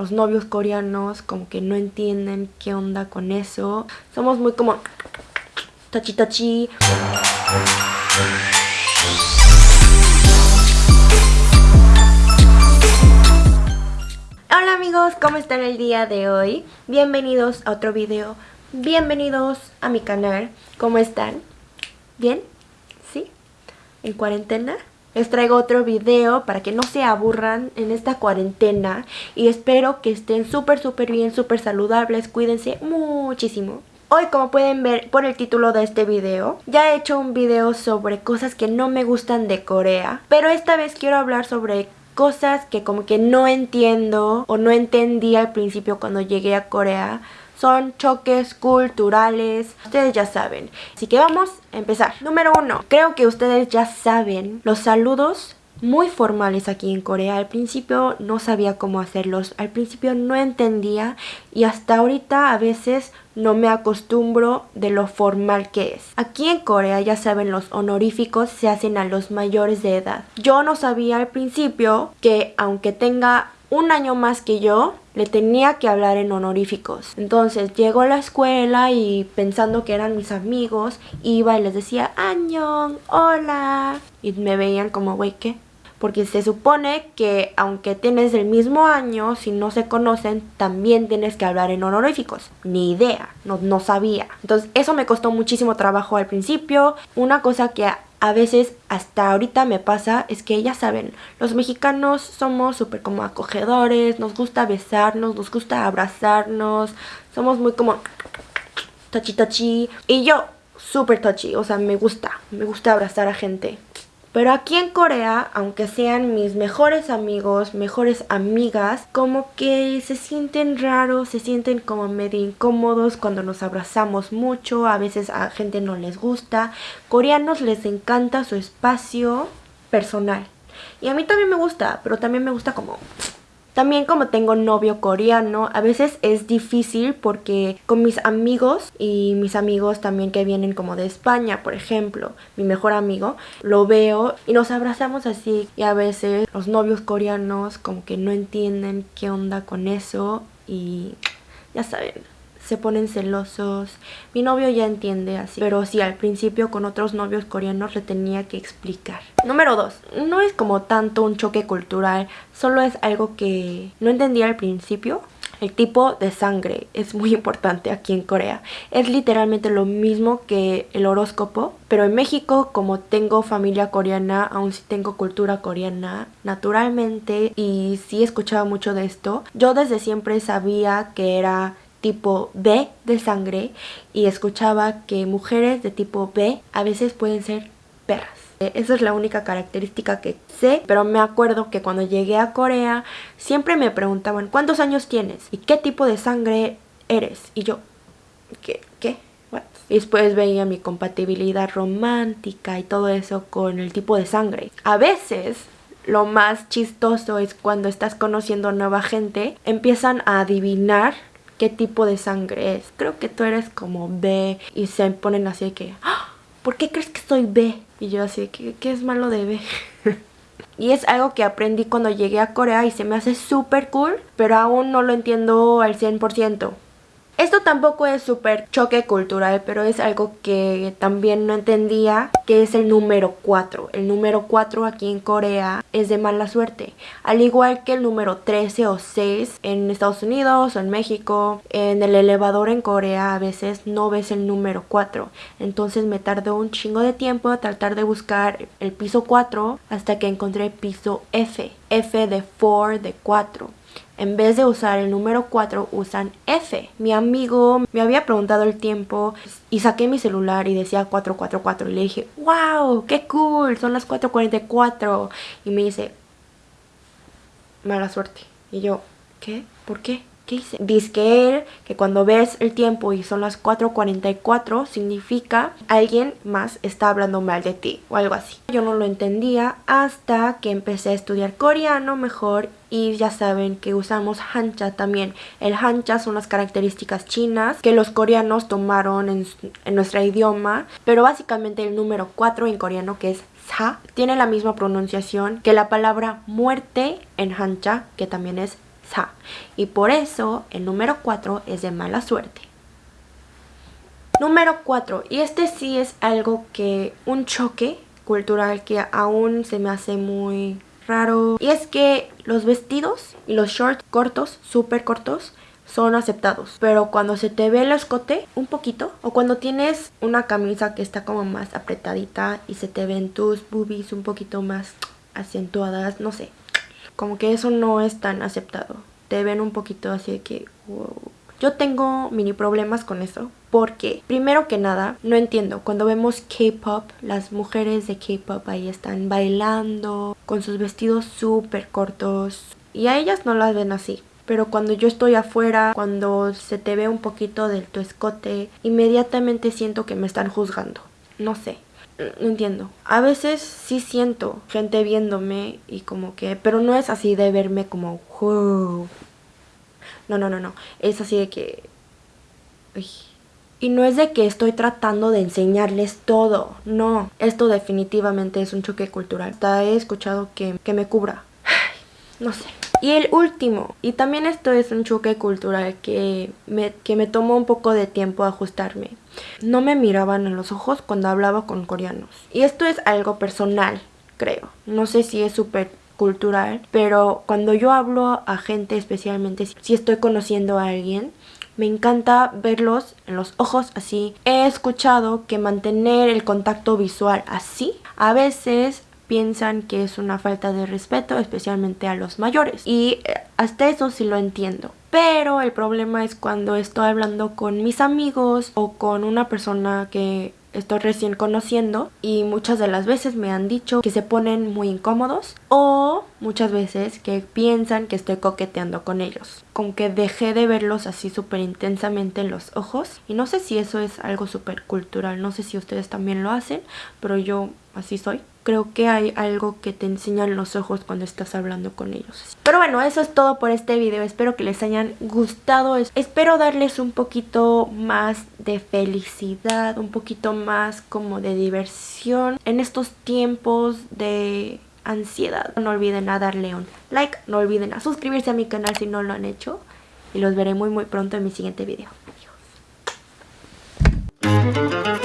los novios coreanos como que no entienden qué onda con eso. Somos muy como tachi tachi. Hola amigos, ¿cómo están el día de hoy? Bienvenidos a otro video, bienvenidos a mi canal, ¿cómo están? ¿Bien? ¿Sí? ¿En cuarentena? Les traigo otro video para que no se aburran en esta cuarentena y espero que estén súper súper bien, súper saludables, cuídense muchísimo. Hoy como pueden ver por el título de este video, ya he hecho un video sobre cosas que no me gustan de Corea, pero esta vez quiero hablar sobre cosas que como que no entiendo o no entendí al principio cuando llegué a Corea son choques culturales. Ustedes ya saben. Así que vamos a empezar. Número uno. Creo que ustedes ya saben los saludos muy formales aquí en Corea. Al principio no sabía cómo hacerlos, al principio no entendía y hasta ahorita a veces no me acostumbro de lo formal que es. Aquí en Corea ya saben los honoríficos se hacen a los mayores de edad. Yo no sabía al principio que aunque tenga un año más que yo, le tenía que hablar en honoríficos. Entonces llego a la escuela y pensando que eran mis amigos, iba y les decía, Añón, hola. Y me veían como, güey, ¿qué? Porque se supone que aunque tienes el mismo año, si no se conocen, también tienes que hablar en honoríficos. Ni idea, no, no sabía. Entonces eso me costó muchísimo trabajo al principio. Una cosa que a veces hasta ahorita me pasa es que ya saben, los mexicanos somos súper como acogedores, nos gusta besarnos, nos gusta abrazarnos, somos muy como tachi tachi y yo súper tachi, o sea, me gusta, me gusta abrazar a gente. Pero aquí en Corea, aunque sean mis mejores amigos, mejores amigas, como que se sienten raros, se sienten como medio incómodos cuando nos abrazamos mucho, a veces a gente no les gusta. Coreanos les encanta su espacio personal. Y a mí también me gusta, pero también me gusta como también como tengo novio coreano, a veces es difícil porque con mis amigos y mis amigos también que vienen como de España, por ejemplo, mi mejor amigo, lo veo y nos abrazamos así y a veces los novios coreanos como que no entienden qué onda con eso y ya saben, se ponen celosos. Mi novio ya entiende así, pero sí, al principio con otros novios coreanos le tenía que explicar. Número 2. No es como tanto un choque cultural, solo es algo que no entendía al principio. El tipo de sangre es muy importante aquí en Corea. Es literalmente lo mismo que el horóscopo, pero en México como tengo familia coreana, aún sí tengo cultura coreana, naturalmente, y sí escuchaba mucho de esto, yo desde siempre sabía que era tipo B de sangre y escuchaba que mujeres de tipo B a veces pueden ser perras. Eh, esa es la única característica que sé, pero me acuerdo que cuando llegué a Corea siempre me preguntaban ¿cuántos años tienes? ¿Y qué tipo de sangre eres? Y yo, ¿qué? ¿Qué? Y después veía mi compatibilidad romántica y todo eso con el tipo de sangre. A veces lo más chistoso es cuando estás conociendo nueva gente, empiezan a adivinar qué tipo de sangre es. Creo que tú eres como B y se ponen así de que, ¡Ah! ¿por qué crees que soy B? Y yo así que, ¿qué es malo de B? y es algo que aprendí cuando llegué a Corea y se me hace súper cool, pero aún no lo entiendo al 100%. Esto tampoco es súper choque cultural, pero es algo que también no entendía, que es el número 4. El número 4 aquí en Corea es de mala suerte. Al igual que el número 13 o 6 en Estados Unidos o en México, en el elevador en Corea a veces no ves el número 4. Entonces me tardó un chingo de tiempo a tratar de buscar el piso 4 hasta que encontré piso F. F de 4, de 4 en vez de usar el número 4 usan F. Mi amigo me había preguntado el tiempo y saqué mi celular y decía 444 y le dije, wow, qué cool, son las 4.44 y me dice, mala suerte. Y yo, ¿qué? ¿Por qué? ¿Qué hice? Dice que que cuando ves el tiempo y son las 4.44 significa alguien más está hablando mal de ti o algo así. Yo no lo entendía hasta que empecé a estudiar coreano mejor y ya saben que usamos hancha también. El hancha son las características chinas que los coreanos tomaron en, en nuestro idioma, pero básicamente el número 4 en coreano que es sa tiene la misma pronunciación que la palabra muerte en hancha que también es sa. Y por eso el número 4 es de mala suerte. Número 4. Y este sí es algo que, un choque cultural que aún se me hace muy Y es que los vestidos y los shorts cortos, súper cortos, son aceptados. Pero cuando se te ve el escote un poquito, o cuando tienes una camisa que está como más apretadita y se te ven tus boobies un poquito más acentuadas, no sé. Como que eso no es tan aceptado. Te ven un poquito así de que, yo tengo mini problemas con eso porque primero que nada no entiendo cuando vemos K-pop las mujeres de K-pop ahí están bailando con sus vestidos súper cortos y a ellas no las ven así pero cuando yo estoy afuera, cuando se te ve un poquito del tu escote, inmediatamente siento que me están juzgando. No sé, no entiendo. A veces sí siento gente viéndome y como que, pero no es así de verme como, no, no, no, no. Es así de que... Y no es de que estoy tratando de enseñarles todo. No, esto definitivamente es un choque cultural. He escuchado que, que me cubra. no sé. Y el último, y también esto es un choque cultural que me, que me tomó un poco de tiempo ajustarme. No me miraban en los ojos cuando hablaba con coreanos. Y esto es algo personal, creo. No sé si es súper cultural, pero cuando yo hablo a gente, especialmente si estoy conociendo a alguien, me encanta verlos en los ojos así. He escuchado que mantener el contacto visual así a veces piensan que es una falta de respeto, especialmente a los mayores. Y eh, hasta eso sí lo entiendo. Pero el problema es cuando estoy hablando con mis amigos o con una persona que estoy recién conociendo y muchas de las veces me han dicho que se ponen muy incómodos o muchas veces que piensan que estoy coqueteando con ellos. Con que dejé de verlos así súper intensamente en los ojos y no sé si eso es algo súper cultural, no sé si ustedes también lo hacen, pero yo así soy creo que hay algo que te enseñan los ojos cuando estás hablando con ellos. Pero bueno, eso es todo por este video. Espero que les hayan gustado. Espero darles un poquito más de felicidad, un poquito más como de diversión en estos tiempos de ansiedad. No olviden a darle un like, no olviden a suscribirse a mi canal si no lo han hecho. Y los veré muy muy pronto en mi siguiente video. Adiós.